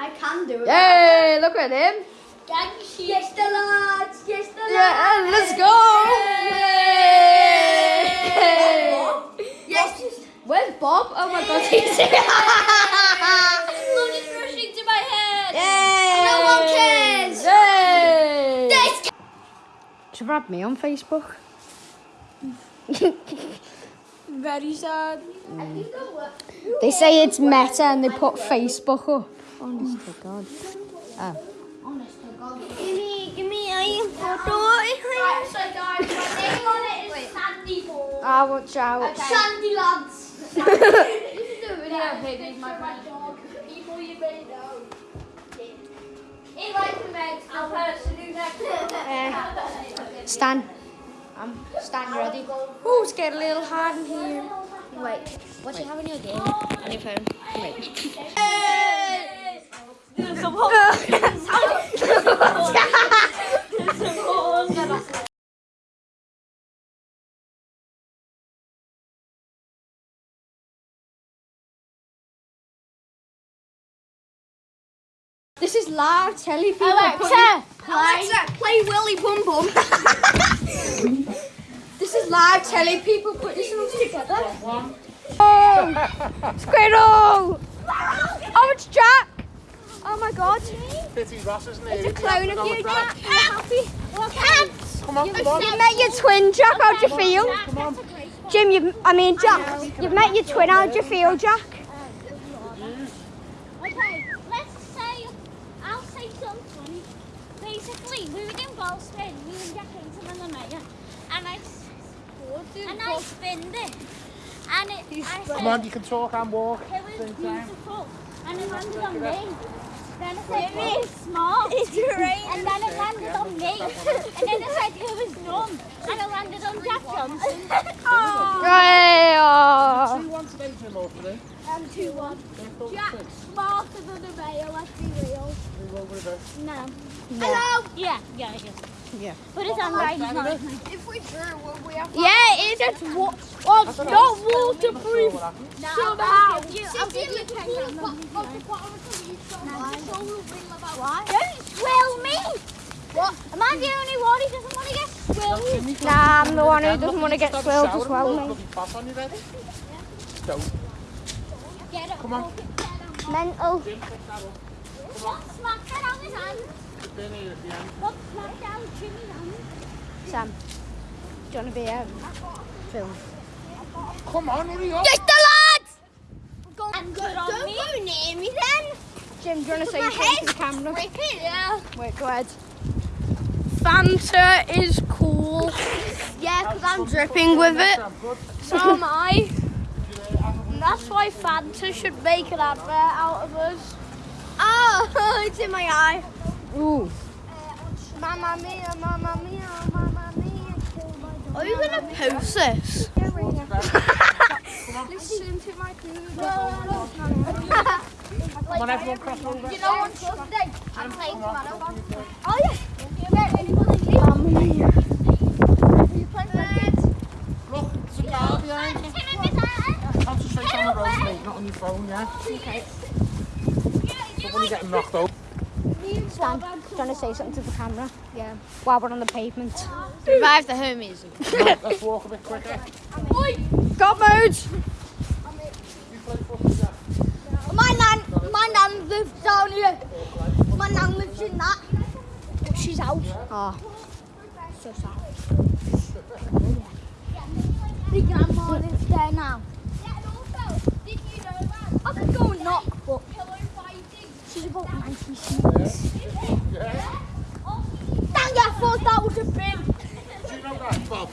I can do it. Yay, look at him. Yes, the lads. Yes, the lads. Yeah, let's go. Yay. Yes. Where's Bob? Oh my god, he's here. Blood is rushing to my head. Yay. No one cares. Yay. This. Should you add me on Facebook? Very sad. They say it's meta and they put Facebook up. Honest to God. Oh. Give me, give me a photo. Right, so guys, my name on it is Sandy Ball. Ah, watch out. Sandy lads. this is a video pig. my dog. People you may know. In like the Meg, the person who next Eh, Stan. I'm Stan ready. Oh, it's getting a little hard in here. Wait, what do you have in your game? On your phone. This is live telly people. Alexa, putting- Alexa, play Willy Bum Bum. this is live telly people Put this songs together. Oh, Squirrel! Oh, it's Jack! Oh my god. Pity Ross isn't It's here. a clone of you, Jack. Are you happy? Come on, come on. You've met your twin, Jack. How do you feel? Come on. Jim, you I mean, Jack. You've met your twin. How do you feel, Jack? Okay, let's say, I'll say something funny. Basically, we were in Boston, me and Jack Hinton and the mayor, and I, s- and I spinned it. And it, I said, Come on, you can talk and walk. it was Same time. beautiful. And it landed on me. Then I said, it was smart. It's And then it landed on me. and then I said, it was dumb. And it landed on Jack Johnson. oh. Hey, oh. Two one today, Jim, or today? I'm 2-1. Jack's smarter than the mayor, let's be real. We will. No. Hello. Yeah, yeah, yeah. Yeah. But it's handwriting's not. If we drew, would we have Yeah, it is. just wa- well, it's not waterproof. Somehow. Why? Don't swill me! What? Am I the only one who doesn't want to get swilled? Nah, I'm the one who doesn't want to get swilled as well, mate. Pass on you ready? Don't. Get it. Come on. Mental. Jim, pick that up. What? Smack that on Sam, do you want to be um, filmed? Come on, hurry up. Yes, the lads! And good on me. go near me then. Jim, do you want to say My something to the camera? Yeah. Wait, go ahead. Fanta is cool. Yeah, because I'm dripping with it. So am I. And that's why Fanta should make an advert out of us. Oh, it's in my eye. Ooh. Mamma mia, mamma mia, mamma mia. Are you going to post this? Listen to my Come on, everyone, cross over. You know what Sunday? I'm playing Come on. Oh yeah. Mamma mia. You play football? Look, there's a car behind you. Concentrate on the road, mate, not on your phone, yeah? Okay. But when you're getting knocked over. Stan, do you want to say something to the camera? Yeah. While we're on the pavement. Revive the homies. Let's walk a bit quicker. Got modes! You play football, yeah? My nan, my nan lives down here. My nan lives in that. She's out. Oh. So sad. The grandma lives there now. I could go and knock, but she's about 96. Yeah? Dang, I thought that was a bin. Do you know that, Bob?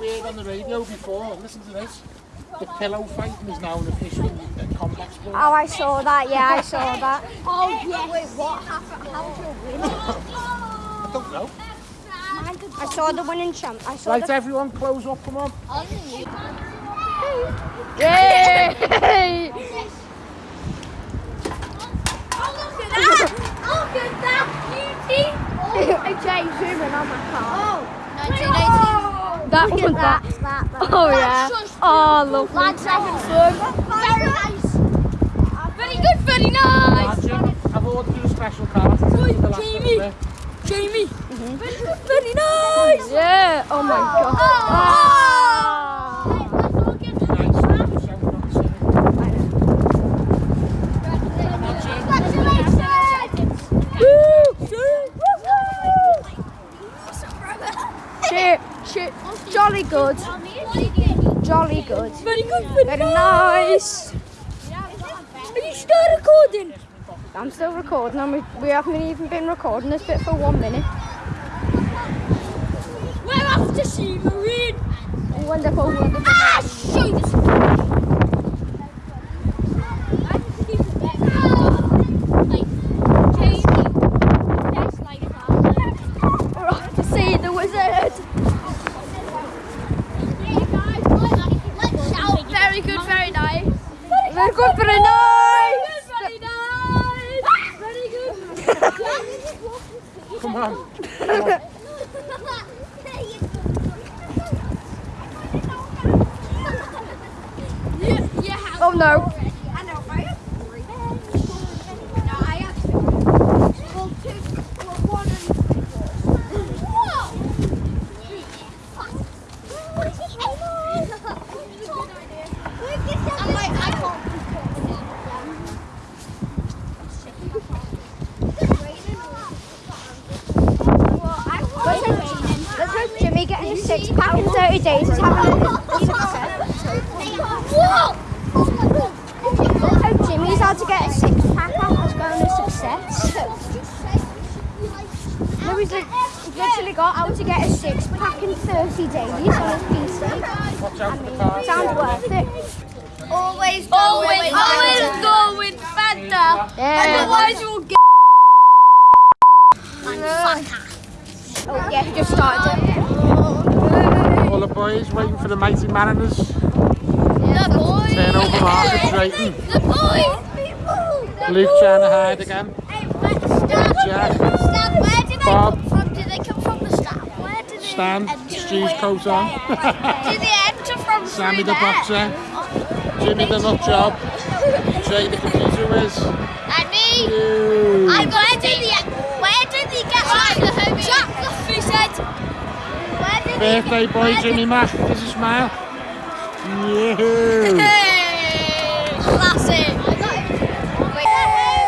We heard on the radio before, listen to this. The pillow fighting is now an official combat sport. Oh, I saw that. Yeah, I saw that. Oh, yes. Wait, what happened? How did you win? I don't know. I saw the winning champ. I saw Right, the. everyone, close up, come on. Yay! at that beauty. Oh, zoom in on that car. Oh. That was that. That. That, that. Oh yeah. Oh lovely. Land. Very nice. Very good, very nice. I've ordered you a special car. Jamie. Jamie. Very good, very nice. Yeah. Oh my god. Oh. Oh. Good. Very good, very nice. Are you still recording? I'm still recording and we, we haven't even been recording this bit for one minute. We're off to see Marine. Wonderful, wonderful. Ah, shoot! We're off to see the wizard. Very good, very nice. Very good, very nice. Very nice. Very good. Come on. Oh no. Getting a pack in 30 days is having a, a success. Let's oh, Jimmy's had to get a six pack out is going a success. No, he's, literally got how to get a six pack in 30 days on his PC. Watch out for the car. Sounds worth it. Always go Always, with always go with Fanta. Yeah. Otherwise you'll get Oh yeah, he just started it. All the boys waiting for the mighty Mariners. the boys. Turn over Margaret Drayton. The boys. Luke trying to hide again. Jack, Where did they Bob. come from? Did they come from the? Where did they Stan, Stu's coat on. Did they enter from Sammy the boxer. Jimmy the nut job. Jay the computer whiz. And me. You. I where did they where did they get chocolate? Birthday boy Jimmy did- Mac. Give us smile. Yeah. Hey, classic. Yeah.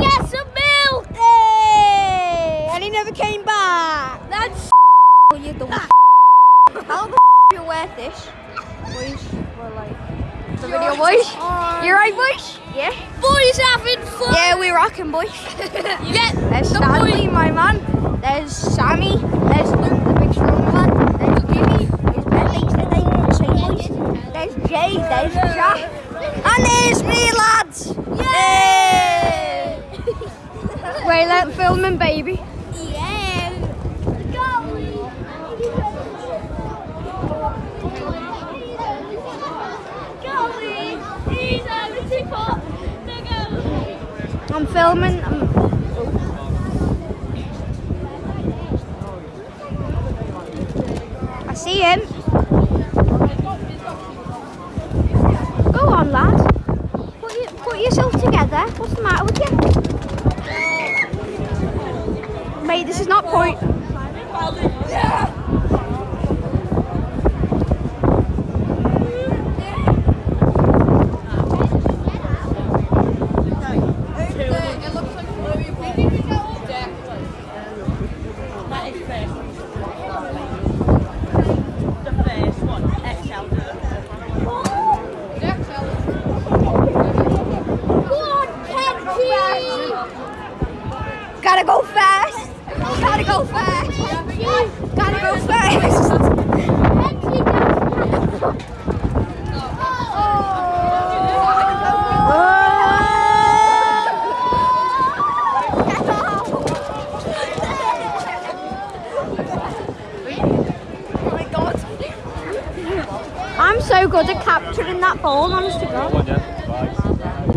get some milk. And he never came back. That's you dumb. How the you wear this? Boys, we're like the video boys. You right, boys? Yeah. Boys having fun. Yeah, we rocking, boys. Yeah. There's Stanley, my man. There's Sammy. There's Luke, the big strong man. There's Jimmy. There's Ben. The same boys. There's Jay. There's Jack. And there's me, lads. Yay! Wait, let filming, baby. Yeah. He's over to pop the goal. I'm filming. I'm... I see him. Go on, lad. Put, you, put yourself together. What's the matter with you? Mate, this is not point. Gotta go fast. Gotta go fast. Gotta go fast. I'm so good at capturing that ball, honest to God.